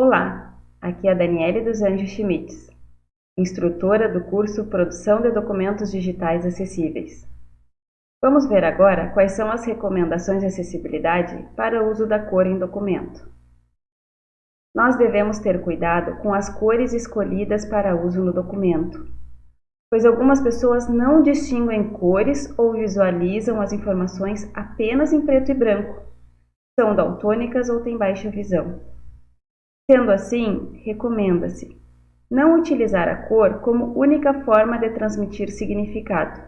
Olá, aqui é a Daniele dos Anjos Schmitz, instrutora do curso Produção de Documentos Digitais Acessíveis. Vamos ver agora quais são as recomendações de acessibilidade para o uso da cor em documento. Nós devemos ter cuidado com as cores escolhidas para uso no documento, pois algumas pessoas não distinguem cores ou visualizam as informações apenas em preto e branco, são daltônicas ou têm baixa visão. Sendo assim, recomenda-se não utilizar a cor como única forma de transmitir significado.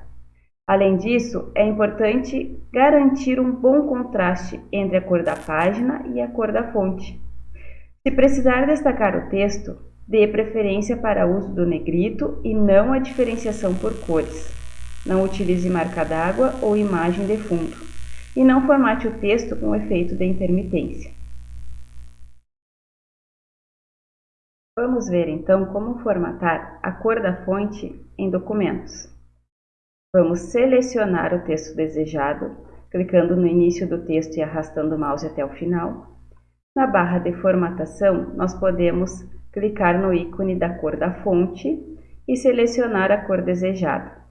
Além disso, é importante garantir um bom contraste entre a cor da página e a cor da fonte. Se precisar destacar o texto, dê preferência para o uso do negrito e não a diferenciação por cores. Não utilize marca d'água ou imagem de fundo. E não formate o texto com efeito de intermitência. Vamos ver então como formatar a cor da fonte em documentos. Vamos selecionar o texto desejado, clicando no início do texto e arrastando o mouse até o final. Na barra de formatação, nós podemos clicar no ícone da cor da fonte e selecionar a cor desejada.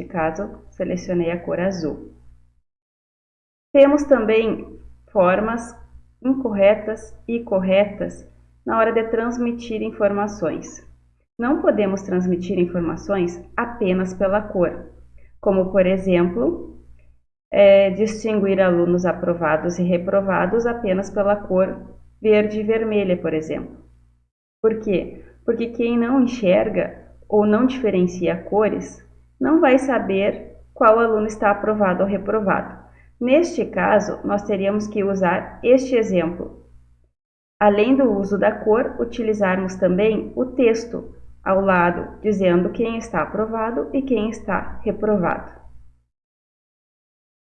Neste caso, selecionei a cor azul. Temos também formas incorretas e corretas na hora de transmitir informações. Não podemos transmitir informações apenas pela cor, como, por exemplo, é, distinguir alunos aprovados e reprovados apenas pela cor verde e vermelha, por exemplo. Por quê? Porque quem não enxerga ou não diferencia cores não vai saber qual aluno está aprovado ou reprovado. Neste caso, nós teríamos que usar este exemplo, Além do uso da cor, utilizarmos também o texto ao lado, dizendo quem está aprovado e quem está reprovado.